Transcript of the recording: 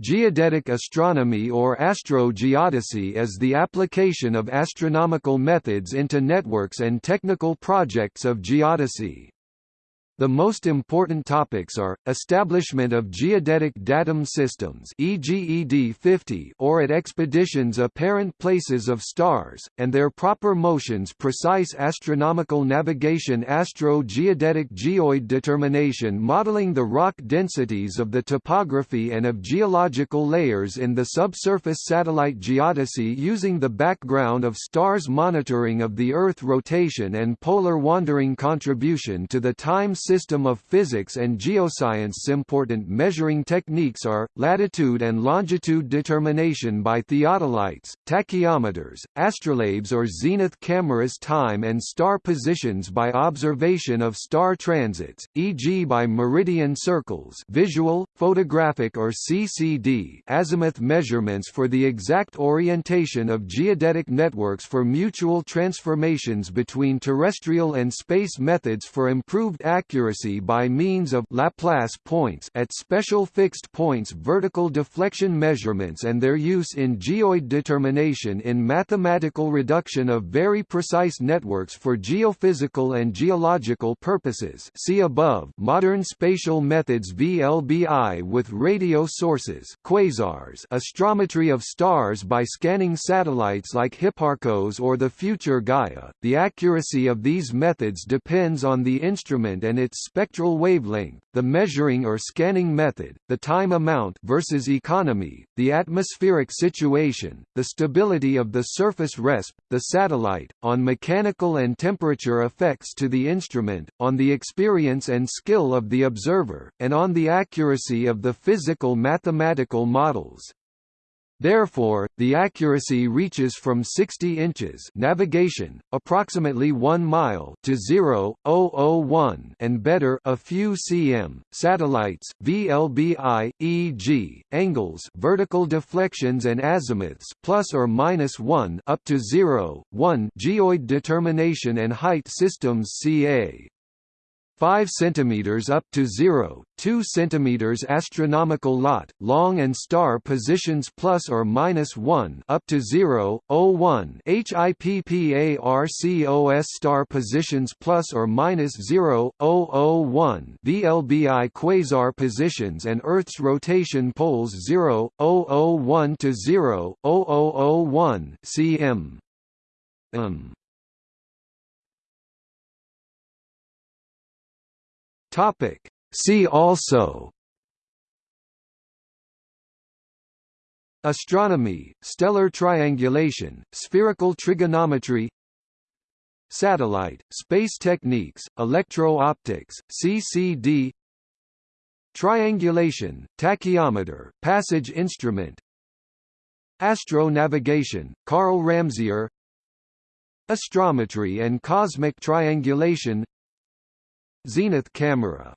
Geodetic astronomy or astrogeodesy is the application of astronomical methods into networks and technical projects of geodesy. The most important topics are, establishment of geodetic datum systems e.g. ED50 or at expeditions apparent places of stars, and their proper motions precise astronomical navigation astro-geodetic geoid determination modeling the rock densities of the topography and of geological layers in the subsurface satellite geodesy using the background of stars monitoring of the Earth rotation and polar wandering contribution to the time system of physics and geoscience important measuring techniques are, latitude and longitude determination by theodolites, tachyometers, astrolabes or zenith cameras time and star positions by observation of star transits, e.g. by meridian circles visual, photographic or CCD azimuth measurements for the exact orientation of geodetic networks for mutual transformations between terrestrial and space methods for improved accuracy accuracy by means of Laplace points at special fixed points vertical deflection measurements and their use in geoid determination in mathematical reduction of very precise networks for geophysical and geological purposes see above modern spatial methods VLBI with radio sources quasars astrometry of stars by scanning satellites like Hipparcos or the future Gaia. The accuracy of these methods depends on the instrument and its its spectral wavelength, the measuring or scanning method, the time amount versus economy, the atmospheric situation, the stability of the surface resp, the satellite, on mechanical and temperature effects to the instrument, on the experience and skill of the observer, and on the accuracy of the physical mathematical models. Therefore, the accuracy reaches from 60 inches navigation, approximately 1 mile to 0.001 and better a few cm. Satellites, VLBI, e.g., angles, vertical deflections and azimuths plus or minus 1 up to 0, 1 geoid determination and height systems CA. 5 cm up to 0, 2 cm astronomical lat, long and star positions plus or minus 1 up to 0, 01 HIPPARCOS star positions plus or minus 0, 001 VLBI quasar positions and Earth's rotation poles 0, 001 to 0, 0001 cm. Um. Topic. See also. Astronomy, stellar triangulation, spherical trigonometry. Satellite, space techniques, electro-optics, CCD Triangulation, tachyometer, passage instrument. Astro-navigation, Karl Ramsayer Astrometry and cosmic triangulation Zenith camera